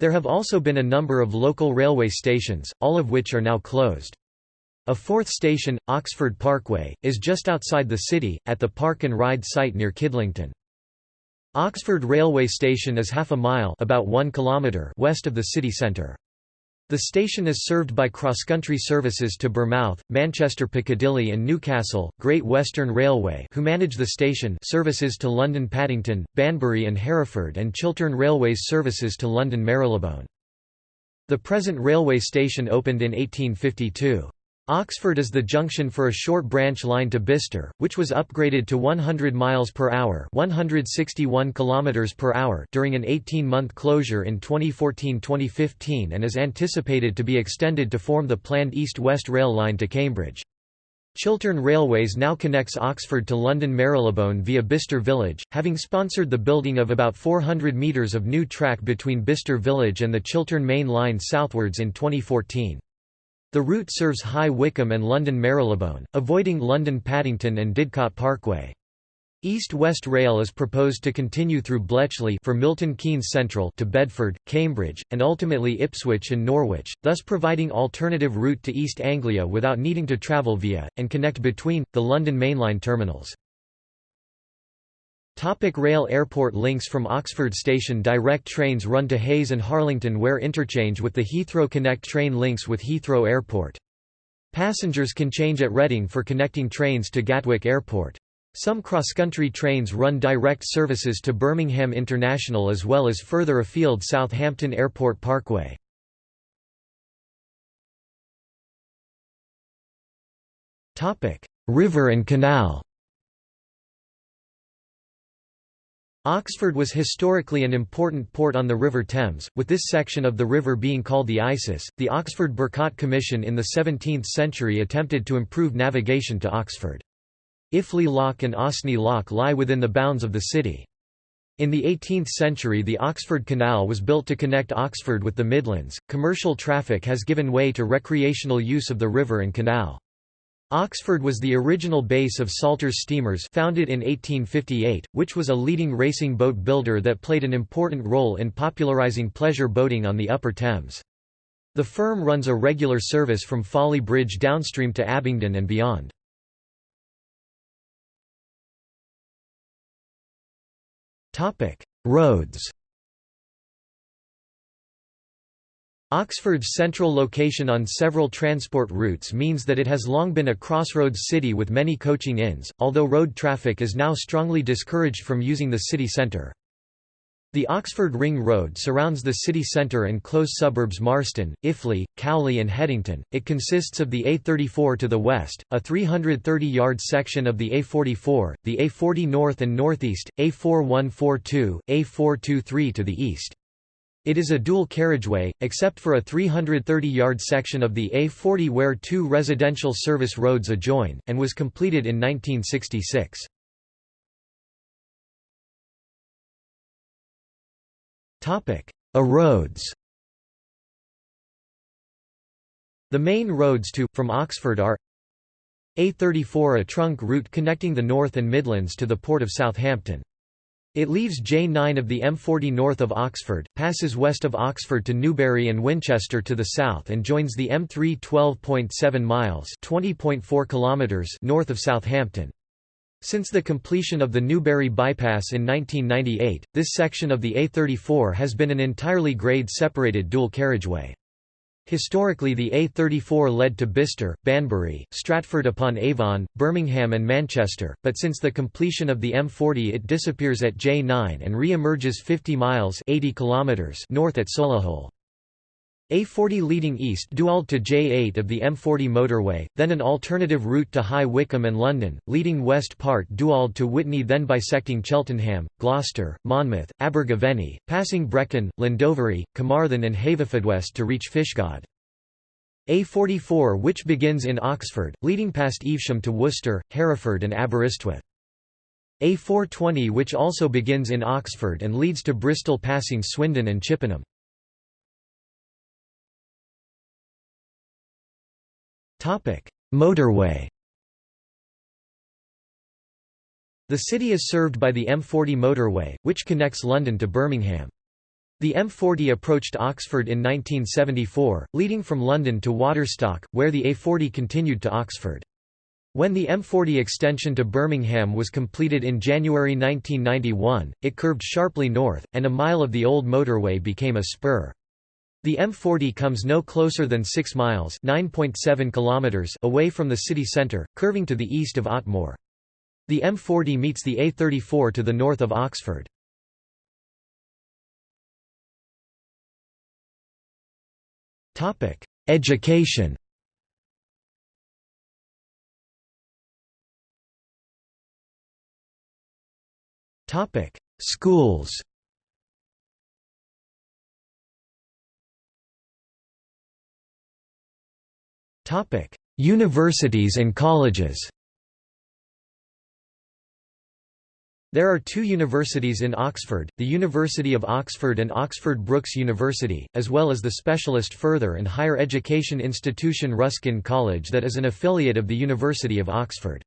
There have also been a number of local railway stations, all of which are now closed. A fourth station, Oxford Parkway, is just outside the city, at the Park and Ride site near Kidlington. Oxford Railway Station is half a mile about 1 kilometre west of the city centre. The station is served by cross-country services to Bournemouth, Manchester Piccadilly and Newcastle, Great Western Railway who manage the station services to London Paddington, Banbury and Hereford and Chiltern Railways services to London Marylebone. The present railway station opened in 1852. Oxford is the junction for a short branch line to Bicester, which was upgraded to 100 miles per hour, 161 kilometers per hour during an 18-month closure in 2014-2015 and is anticipated to be extended to form the planned east-west rail line to Cambridge. Chiltern Railways now connects Oxford to London Marylebone via Bicester Village, having sponsored the building of about 400 metres of new track between Bicester Village and the Chiltern Main Line southwards in 2014. The route serves High Wycombe and London Marylebone, avoiding London Paddington and Didcot Parkway. East-West Rail is proposed to continue through Bletchley for Milton Keynes Central to Bedford, Cambridge, and ultimately Ipswich and Norwich, thus providing alternative route to East Anglia without needing to travel via, and connect between, the London mainline terminals. Topic rail Airport links from Oxford Station Direct trains run to Hayes and Harlington where interchange with the Heathrow Connect train links with Heathrow Airport. Passengers can change at Reading for connecting trains to Gatwick Airport. Some cross-country trains run direct services to Birmingham International as well as further afield Southampton Airport Parkway. River and canal Oxford was historically an important port on the River Thames, with this section of the river being called the Isis. The Oxford Burcot Commission in the 17th century attempted to improve navigation to Oxford. Iffley Lock and Osney Lock lie within the bounds of the city. In the 18th century, the Oxford Canal was built to connect Oxford with the Midlands. Commercial traffic has given way to recreational use of the river and canal. Oxford was the original base of Salters Steamers founded in 1858, which was a leading racing boat builder that played an important role in popularising pleasure boating on the Upper Thames. The firm runs a regular service from Folly Bridge downstream to Abingdon and beyond. Roads Oxford's central location on several transport routes means that it has long been a crossroads city with many coaching inns, although road traffic is now strongly discouraged from using the city centre. The Oxford Ring Road surrounds the city centre and close suburbs Marston, Iffley, Cowley and Headington. It consists of the A34 to the west, a 330-yard section of the A44, the A40 north and northeast, A4142, A423 to the east. It is a dual carriageway, except for a 330-yard section of the A40 where two residential service roads adjoin, and was completed in 1966. A roads The main roads to, from Oxford are A34 a trunk route connecting the North and Midlands to the Port of Southampton. It leaves J9 of the M40 north of Oxford, passes west of Oxford to Newbury and Winchester to the south and joins the M3 12.7 miles (20.4 kilometers) north of Southampton. Since the completion of the Newbury bypass in 1998, this section of the A34 has been an entirely grade-separated dual carriageway. Historically the A34 led to Bicester, Banbury, Stratford-upon-Avon, Birmingham and Manchester, but since the completion of the M40 it disappears at J9 and re-emerges 50 miles 80 kilometers north at Solihull. A40 leading east Duald to J8 of the M40 motorway, then an alternative route to High Wycombe and London, leading west part Duald to Witney then bisecting Cheltenham, Gloucester, Monmouth, Abergavenny, passing Brecon, Llandovery, Carmarthen and Haverfordwest to reach Fishguard. A44 which begins in Oxford, leading past Evesham to Worcester, Hereford and Aberystwyth. A420 which also begins in Oxford and leads to Bristol passing Swindon and Chippenham. Motorway The city is served by the M40 motorway, which connects London to Birmingham. The M40 approached Oxford in 1974, leading from London to Waterstock, where the A40 continued to Oxford. When the M40 extension to Birmingham was completed in January 1991, it curved sharply north, and a mile of the old motorway became a spur. The M40 comes no closer than 6 miles kilometers away from the city centre, curving to the east of Otmoor. The M40 meets the A34 to the north of Oxford. Education Schools Topic: Universities and colleges. There are two universities in Oxford, the University of Oxford and Oxford Brookes University, as well as the specialist further and higher education institution Ruskin College that is an affiliate of the University of Oxford.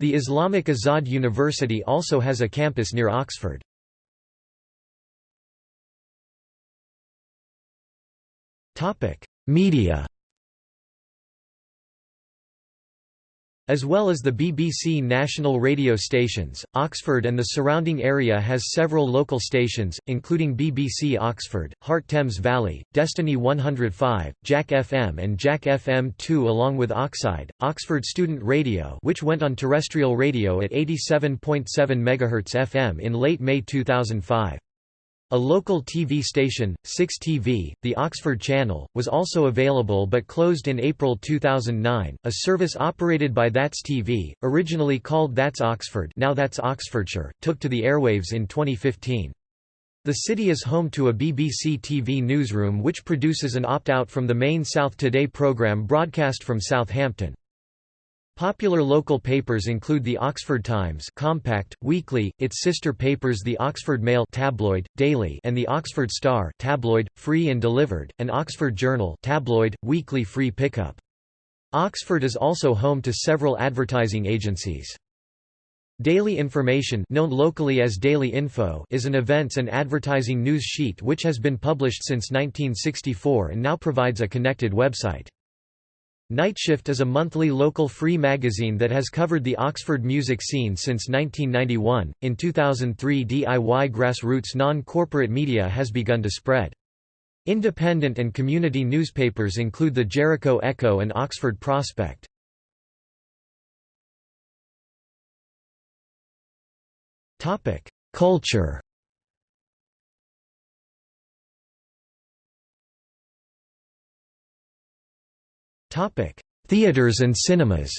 The Islamic Azad University also has a campus near Oxford. Media As well as the BBC national radio stations, Oxford and the surrounding area has several local stations, including BBC Oxford, Heart Thames Valley, Destiny 105, Jack FM and Jack FM 2 along with Oxide, Oxford Student Radio which went on terrestrial radio at 87.7 MHz FM in late May 2005. A local TV station, 6TV, the Oxford Channel, was also available but closed in April 2009. A service operated by That's TV, originally called That's Oxford, now That's Oxfordshire, took to the airwaves in 2015. The city is home to a BBC TV newsroom which produces an opt-out from the main South Today programme broadcast from Southampton. Popular local papers include the Oxford Times compact, weekly, its sister papers the Oxford Mail tabloid, daily and the Oxford Star tabloid, free and delivered, and Oxford Journal tabloid, weekly free pickup. Oxford is also home to several advertising agencies. Daily Information known locally as Daily Info is an events and advertising news sheet which has been published since 1964 and now provides a connected website. Nightshift is a monthly local free magazine that has covered the Oxford music scene since 1991. In 2003, DIY grassroots non corporate media has begun to spread. Independent and community newspapers include the Jericho Echo and Oxford Prospect. Culture Theaters and cinemas.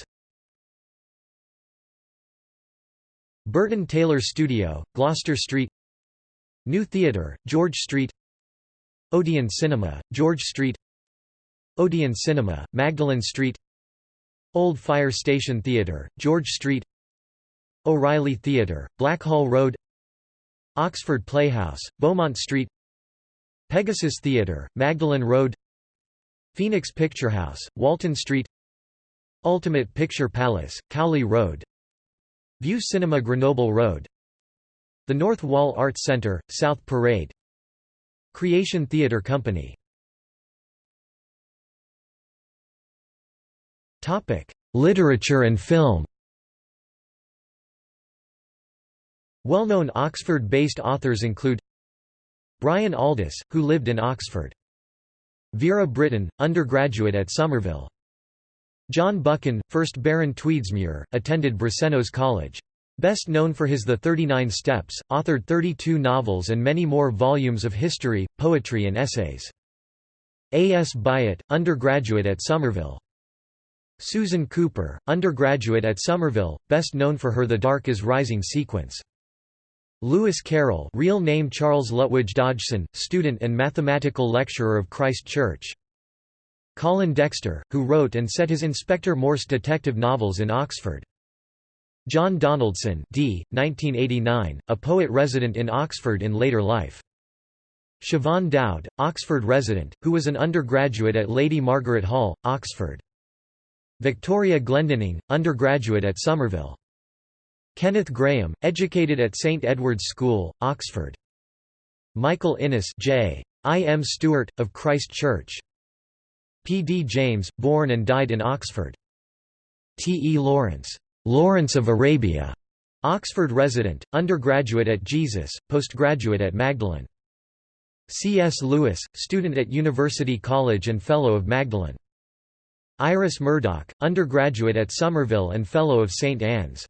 Burton Taylor Studio, Gloucester Street. New Theatre, George Street. Odeon Cinema, George Street. Odeon Cinema, Magdalen Street. Old Fire Station Theatre, George Street. O'Reilly Theatre, Blackhall Road. Oxford Playhouse, Beaumont Street. Pegasus Theatre, Magdalen Road. Phoenix Picture House, Walton Street Ultimate Picture Palace, Cowley Road Vue Cinema Grenoble Road The North Wall Arts Centre, South Parade Creation Theatre Company Literature and film Well-known Oxford-based authors include Brian Aldiss, who lived in Oxford. Vera Brittain, undergraduate at Somerville. John Buchan, 1st Baron Tweedsmuir, attended Brasenose College. Best known for his The Thirty Nine Steps, authored 32 novels and many more volumes of history, poetry and essays. A. S. Byatt, undergraduate at Somerville. Susan Cooper, undergraduate at Somerville, best known for her The Dark is Rising sequence. Lewis Carroll real name Charles Lutwidge Dodgson, student and mathematical lecturer of Christ Church. Colin Dexter, who wrote and set his Inspector Morse detective novels in Oxford. John Donaldson d. 1989, a poet resident in Oxford in later life. Siobhan Dowd, Oxford resident, who was an undergraduate at Lady Margaret Hall, Oxford. Victoria Glendinning, undergraduate at Somerville. Kenneth Grahame, educated at St Edward's School, Oxford. Michael Innes J. I. M. Stewart, of Christ Church. P. D. James, born and died in Oxford. T. E. Lawrence, Lawrence of Arabia, Oxford resident, undergraduate at Jesus, postgraduate at Magdalen. C. S. Lewis, student at University College and Fellow of Magdalen. Iris Murdoch, undergraduate at Somerville and Fellow of St. Anne's.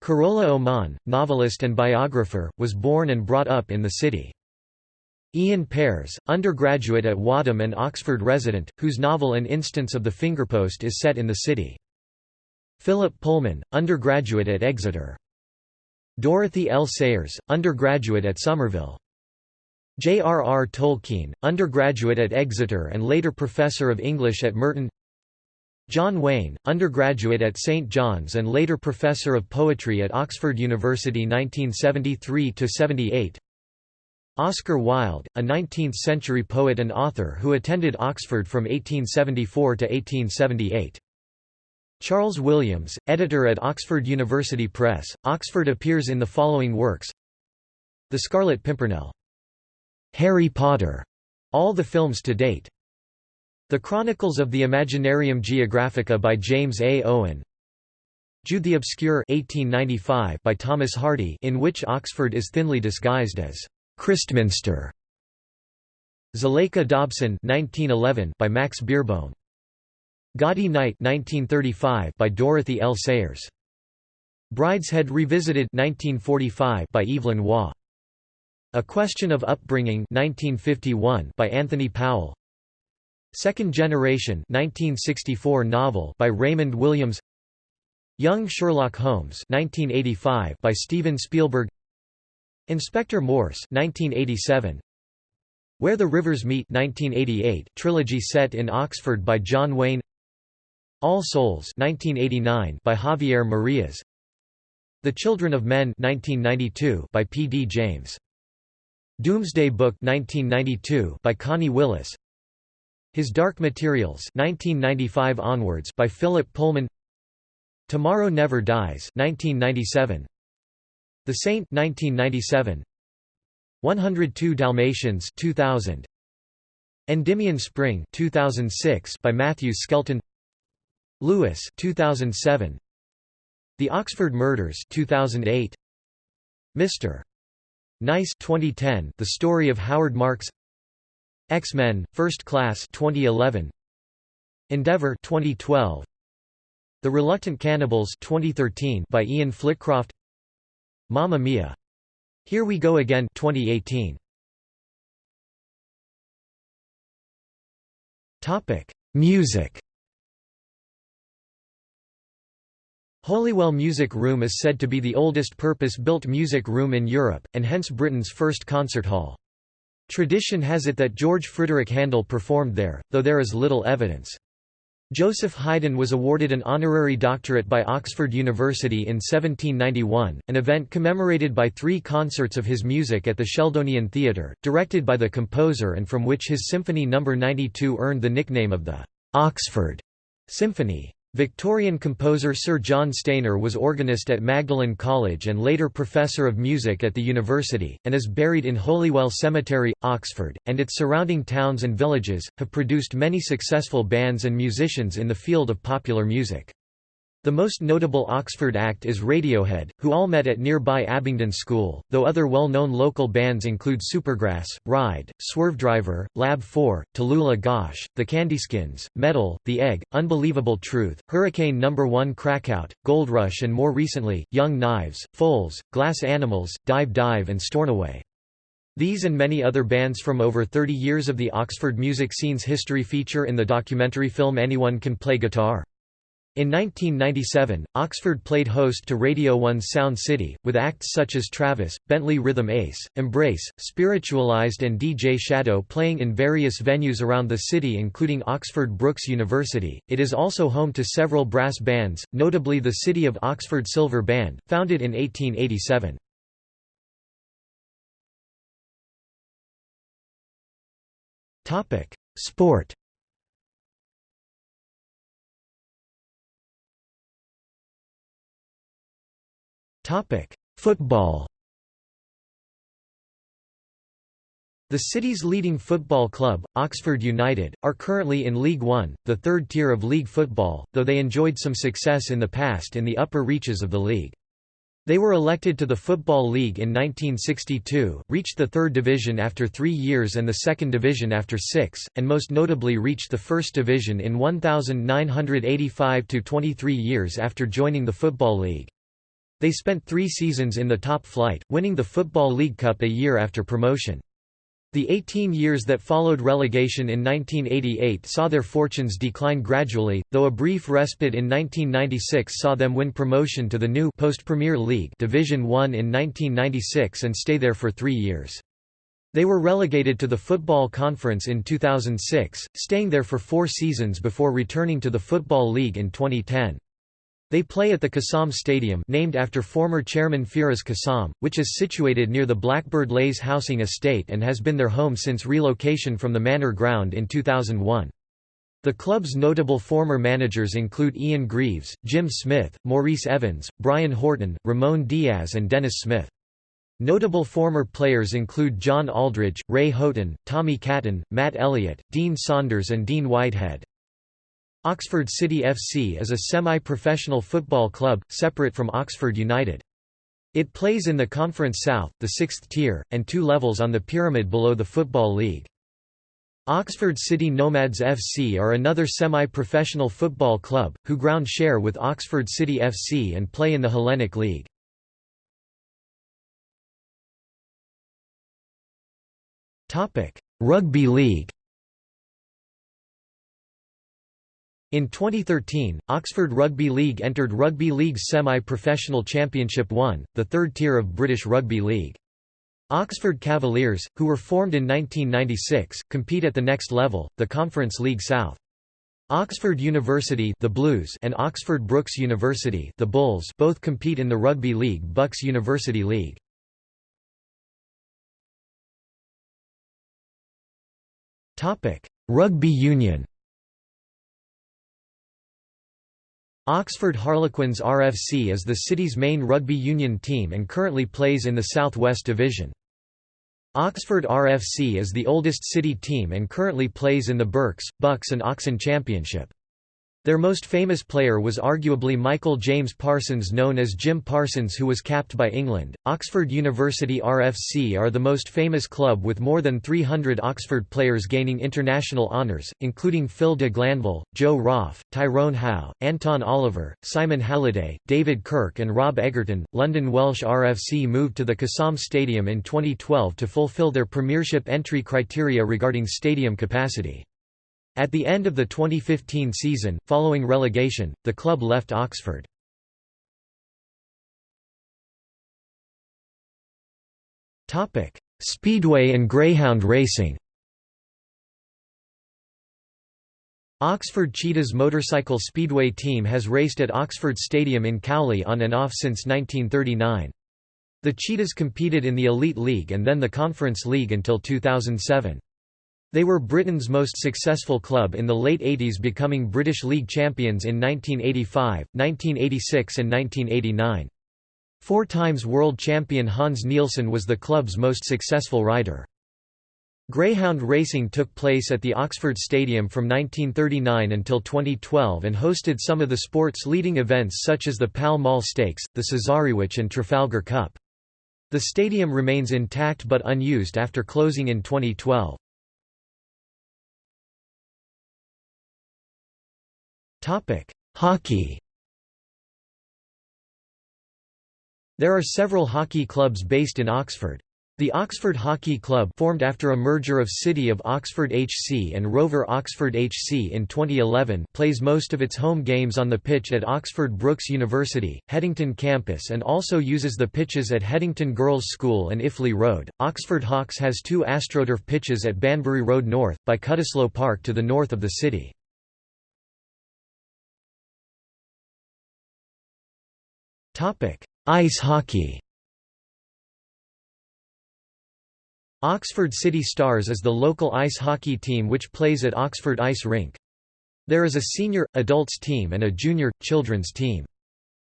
Carola Oman, novelist and biographer, was born and brought up in the city. Ian Pears, undergraduate at Wadham and Oxford resident, whose novel An Instance of the Fingerpost is set in the city. Philip Pullman, undergraduate at Exeter. Dorothy L. Sayers, undergraduate at Somerville. J. R. R. Tolkien, undergraduate at Exeter and later professor of English at Merton John Wain, undergraduate at St John's and later professor of poetry at Oxford University 1973–78 Oscar Wilde, a 19th-century poet and author who attended Oxford from 1874 to 1878. Charles Williams, editor at Oxford University Press, Oxford appears in the following works The Scarlet Pimpernel. Harry Potter. All the films to date. The Chronicles of the Imaginarium Geographica by James A. Owen. Jude the Obscure 1895 by Thomas Hardy in which Oxford is thinly disguised as Christminster. Zuleika Dobson 1911 by Max Beerbohm. Gaudy Night 1935 by Dorothy L. Sayers. Brideshead Revisited 1945 by Evelyn Waugh. A Question of Upbringing 1951 by Anthony Powell. Second Generation 1964 novel by Raymond Williams. Young Sherlock Holmes 1985 by Steven Spielberg. Inspector Morse 1987. Where the Rivers Meet 1988 trilogy set in Oxford by John Wain all Souls 1989 by Javier Marias The Children of Men 1992 by P. D. James Doomsday Book 1992 by Connie Willis His Dark Materials 1995 onwards by Philip Pullman. Tomorrow Never Dies 1997 The Saint 1997 102 Dalmatians 2000 Endymion Spring 2006 by Matthew Skelton. Lewis 2007 The Oxford Murders 2008 Mr. Nice 2010 The Story of Howard Marks X-Men First Class 2011 Endeavour 2012 The Reluctant Cannibals 2013 by Ian Flitcroft. Mamma Mia. Here We Go Again 2018 Topic Music. Holywell Music Room is said to be the oldest purpose-built music room in Europe, and hence Britain's first concert hall. Tradition has it that George Frideric Handel performed there, though there is little evidence. Joseph Haydn was awarded an honorary doctorate by Oxford University in 1791, an event commemorated by three concerts of his music at the Sheldonian Theatre, directed by the composer and from which his Symphony No. 92 earned the nickname of the «Oxford» Symphony. Victorian composer Sir John Stainer was organist at Magdalen College and later professor of music at the university, and is buried in Holywell Cemetery, Oxford, and its surrounding towns and villages, have produced many successful bands and musicians in the field of popular music. The most notable Oxford act is Radiohead, who all met at nearby Abingdon School, though other well-known local bands include Supergrass, Ride, Swervedriver, Lab 4, Talulah Gosh, The Candyskins, Metal, The Egg, Unbelievable Truth, Hurricane No. 1 Crackout, Gold Rush and more recently, Young Knives, Foals, Glass Animals, Dive Dive and Stornoway. These and many other bands from over 30 years of the Oxford music scene's history feature in the documentary film Anyone Can Play Guitar. In 1997, Oxford played host to Radio 1's Sound City, with acts such as Travis, Bentley Rhythm Ace, Embrace, Spiritualized and DJ Shadow playing in various venues around the city including Oxford Brookes University. It is also home to several brass bands, notably the City of Oxford Silver Band, founded in 1887. Sport Football The city's leading football club, Oxford United, are currently in League One, the third tier of league football, though they enjoyed some success in the past in the upper reaches of the league. They were elected to the Football League in 1962, reached the third division after three years and the second division after six, and most notably reached the first division in 1985–23 years after joining the Football League. They spent three seasons in the top flight, winning the Football League Cup a year after promotion. The 18 years that followed relegation in 1988 saw their fortunes decline gradually, though a brief respite in 1996 saw them win promotion to the new post-Premier League Division 1 in 1996 and stay there for three years. They were relegated to the Football Conference in 2006, staying there for four seasons before returning to the Football League in 2010. They play at the Kassam Stadium named after former chairman Firas Kassam, which is situated near the Blackbird Leys housing estate and has been their home since relocation from the manor ground in 2001. The club's notable former managers include Ian Greaves, Jim Smith, Maurice Evans, Brian Horton, Ramon Diaz and Dennis Smith. Notable former players include John Aldridge, Ray Houghton, Tommy Caton, Matt Elliott, Dean Saunders and Dean Whitehead. Oxford City FC is a semi-professional football club, separate from Oxford United. It plays in the Conference South, the sixth tier, and two levels on the pyramid below the Football League. Oxford City Nomads FC are another semi-professional football club, who ground share with Oxford City FC and play in the Hellenic League. Rugby League In 2013, Oxford Rugby League entered Rugby League's semi-professional Championship 1, the third tier of British Rugby League. Oxford Cavaliers, who were formed in 1996, compete at the next level, the Conference League South. Oxford University the Blues and Oxford Brookes University the Bulls both compete in the Rugby League Bucks University League. Rugby Union Oxford Harlequins RFC is the city's main rugby union team and currently plays in the South West Division. Oxford RFC is the oldest city team and currently plays in the Berks, Bucks and Oxon Championship. Their most famous player was arguably Michael James Parsons known as Jim Parsons who was capped by England. Oxford University RFC are the most famous club with more than 300 Oxford players gaining international honours, including Phil de Glanville, Joe Roff, Tyrone Howe, Anton Oliver, Simon Halliday, David Kirk and Rob Egerton. London Welsh RFC moved to the Kassam Stadium in 2012 to fulfil their premiership entry criteria regarding stadium capacity. At the end of the 2015 season, following relegation, the club left Oxford. Speedway and greyhound racing Oxford Cheetahs motorcycle speedway team has raced at Oxford Stadium in Cowley on and off since 1939. The Cheetahs competed in the Elite League and then the Conference League until 2007. They were Britain's most successful club in the late 80s becoming British League champions in 1985, 1986 and 1989. Four times world champion Hans Nielsen was the club's most successful rider. Greyhound racing took place at the Oxford Stadium from 1939 until 2012 and hosted some of the sport's leading events such as the Pall Mall Stakes, the Cesarewitch and Trafalgar Cup. The stadium remains intact but unused after closing in 2012. Topic: Hockey. There are several hockey clubs based in Oxford. The Oxford Hockey Club formed after a merger of City of Oxford HC and Rover Oxford HC in 2011 plays most of its home games on the pitch at Oxford Brookes University, Headington campus and also uses the pitches at Headington Girls' School and Iffley Road. Oxford Hawks has two AstroTurf pitches at Banbury Road North, by Cutteslowe Park to the north of the city. Ice hockey Oxford City Stars is the local ice hockey team which plays at Oxford Ice Rink. There is a senior, adults team and a junior, children's team.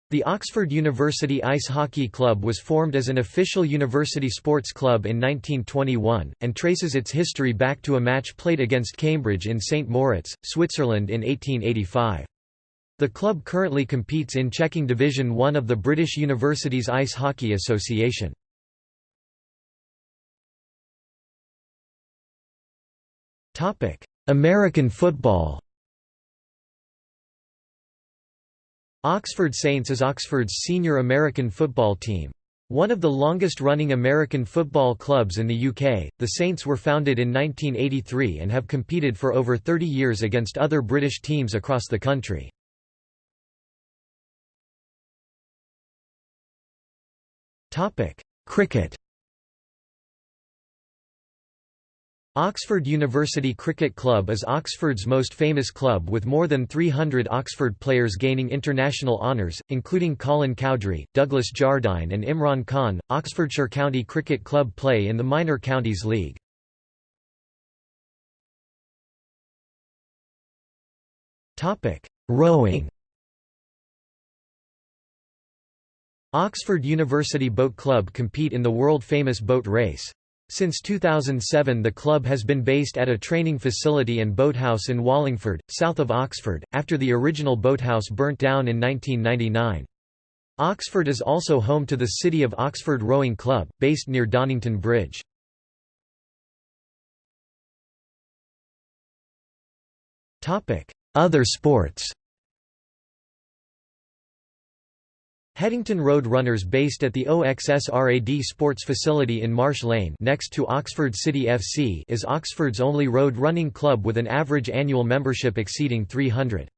The Oxford University Ice Hockey Club was formed as an official university sports club in 1921, and traces its history back to a match played against Cambridge in St. Moritz, Switzerland in 1885. The club currently competes in Checking Division 1 of the British Universities Ice Hockey Association. American football Oxford Saints is Oxford's senior American football team. One of the longest-running American football clubs in the UK, the Saints were founded in 1983 and have competed for over 30 years against other British teams across the country. Topic: Cricket. Oxford University Cricket Club is Oxford's most famous club with more than 300 Oxford players gaining international honours, including Colin Cowdrey, Douglas Jardine and Imran Khan. Oxfordshire County Cricket Club play in the Minor Counties League. Rowing Oxford University Boat Club compete in the world-famous boat race. Since 2007 the club has been based at a training facility and boathouse in Wallingford, south of Oxford, after the original boathouse burnt down in 1999. Oxford is also home to the City of Oxford Rowing Club, based near Donnington Bridge. Other sports Headington Road Runners based at the OXSRAD Sports Facility in Marsh Lane next to Oxford City FC is Oxford's only road running club with an average annual membership exceeding 300.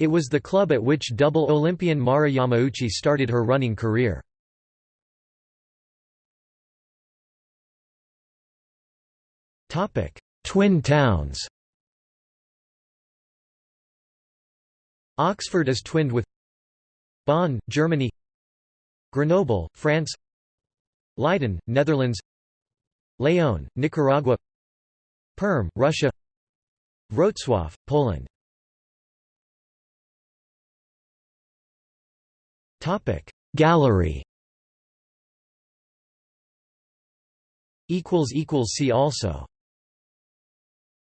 It was the club at which double Olympian Mara Yamauchi started her running career. Twin towns Oxford is twinned with Bonn, Germany Grenoble, France Leiden, Netherlands León, Nicaragua Perm, Russia Wrocław, Poland Gallery See also